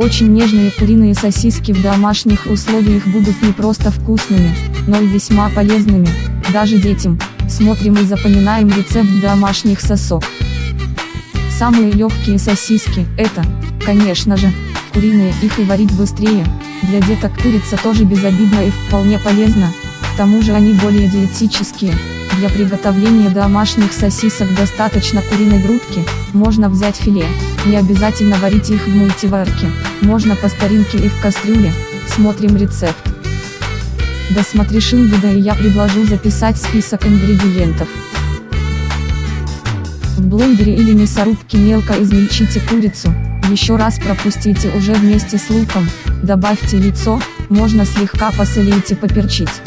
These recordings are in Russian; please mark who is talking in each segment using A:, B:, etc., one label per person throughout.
A: Очень нежные куриные сосиски в домашних условиях будут не просто вкусными, но и весьма полезными, даже детям. Смотрим и запоминаем рецепт домашних сосок. Самые легкие сосиски – это, конечно же, куриные, их и варить быстрее. Для деток курица тоже безобидна и вполне полезна, к тому же они более диетические. Для приготовления домашних сосисок достаточно куриной грудки, можно взять филе, не обязательно варить их в мультиварке, можно по старинке и в кастрюле, смотрим рецепт. Досмотришь инбуда и я предложу записать список ингредиентов. В блендере или мясорубке мелко измельчите курицу, еще раз пропустите уже вместе с луком, добавьте яйцо, можно слегка посолить и поперчить.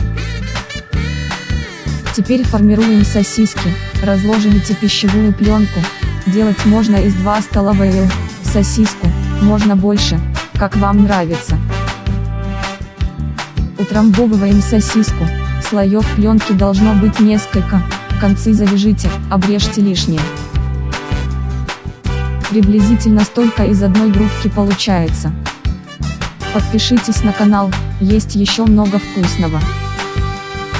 A: Теперь формируем сосиски, разложите пищевую пленку, делать можно из 2 столовые сосиску, можно больше, как вам нравится. Утрамбовываем сосиску, слоев пленки должно быть несколько, концы завяжите, обрежьте лишнее. Приблизительно столько из одной грудки получается. Подпишитесь на канал, есть еще много вкусного.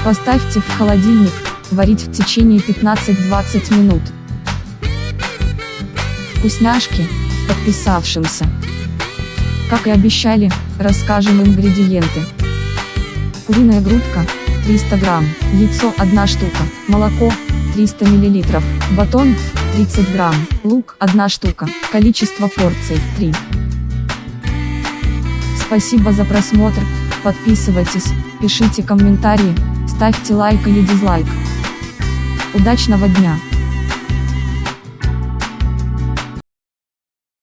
A: Поставьте в холодильник, варить в течение 15-20 минут. Вкусняшки, подписавшимся. Как и обещали, расскажем ингредиенты. Куриная грудка, 300 грамм, яйцо 1 штука, молоко, 300 миллилитров, батон, 30 грамм, лук 1 штука, количество порций 3. Спасибо за просмотр, подписывайтесь, пишите комментарии, ставьте лайк или дизлайк. Удачного дня!